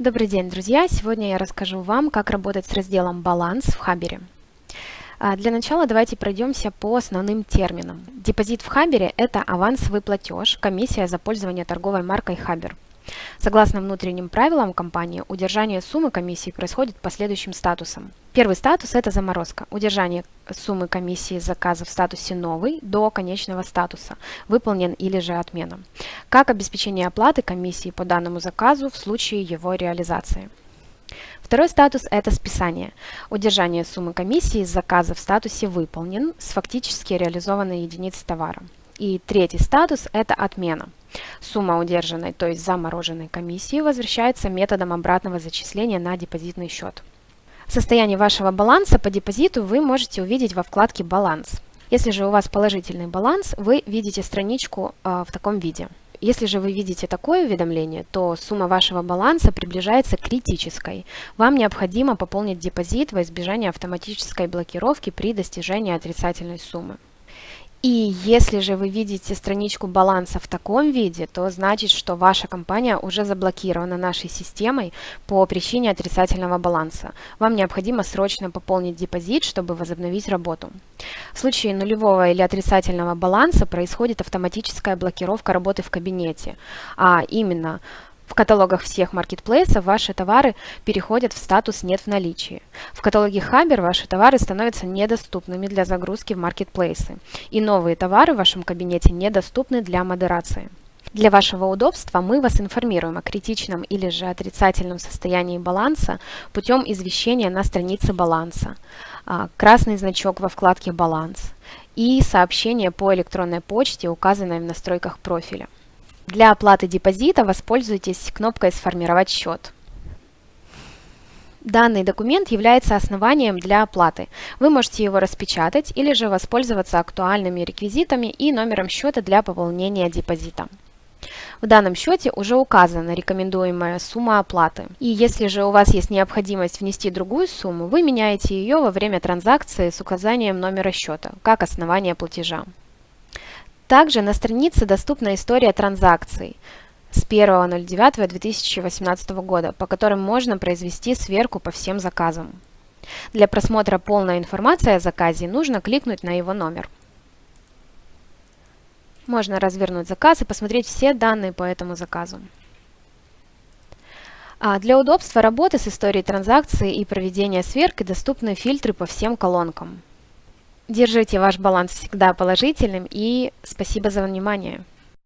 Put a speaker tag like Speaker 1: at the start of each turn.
Speaker 1: Добрый день, друзья! Сегодня я расскажу вам, как работать с разделом «Баланс» в Хабере. А, для начала давайте пройдемся по основным терминам. Депозит в Хабере – это авансовый платеж, комиссия за пользование торговой маркой Хабер. Согласно внутренним правилам компании, удержание суммы комиссии происходит по следующим статусам. Первый статус – это заморозка. Удержание суммы комиссии заказа в статусе «Новый» до конечного статуса «Выполнен» или же «Отмена». Как обеспечение оплаты комиссии по данному заказу в случае его реализации. Второй статус – это списание. Удержание суммы комиссии заказа в статусе «Выполнен» с фактически реализованной единицы товара. И третий статус – это отмена. Сумма удержанной, то есть замороженной комиссии, возвращается методом обратного зачисления на депозитный счет. Состояние вашего баланса по депозиту вы можете увидеть во вкладке «Баланс». Если же у вас положительный баланс, вы видите страничку э, в таком виде. Если же вы видите такое уведомление, то сумма вашего баланса приближается к критической. Вам необходимо пополнить депозит во избежание автоматической блокировки при достижении отрицательной суммы. И если же вы видите страничку баланса в таком виде, то значит, что ваша компания уже заблокирована нашей системой по причине отрицательного баланса. Вам необходимо срочно пополнить депозит, чтобы возобновить работу. В случае нулевого или отрицательного баланса происходит автоматическая блокировка работы в кабинете, а именно в каталогах всех маркетплейсов ваши товары переходят в статус «нет в наличии». В каталоге Хабер ваши товары становятся недоступными для загрузки в маркетплейсы, и новые товары в вашем кабинете недоступны для модерации. Для вашего удобства мы вас информируем о критичном или же отрицательном состоянии баланса путем извещения на странице баланса, а, красный значок во вкладке «Баланс» и сообщение по электронной почте, указанной в настройках профиля. Для оплаты депозита воспользуйтесь кнопкой «Сформировать счет». Данный документ является основанием для оплаты. Вы можете его распечатать или же воспользоваться актуальными реквизитами и номером счета для пополнения депозита. В данном счете уже указана рекомендуемая сумма оплаты. И если же у вас есть необходимость внести другую сумму, вы меняете ее во время транзакции с указанием номера счета, как основание платежа. Также на странице доступна история транзакций с 1.09.2018 года, по которым можно произвести сверку по всем заказам. Для просмотра полной информации о заказе нужно кликнуть на его номер. Можно развернуть заказ и посмотреть все данные по этому заказу. А для удобства работы с историей транзакции и проведения сверки доступны фильтры по всем колонкам. Держите ваш баланс всегда положительным и спасибо за внимание.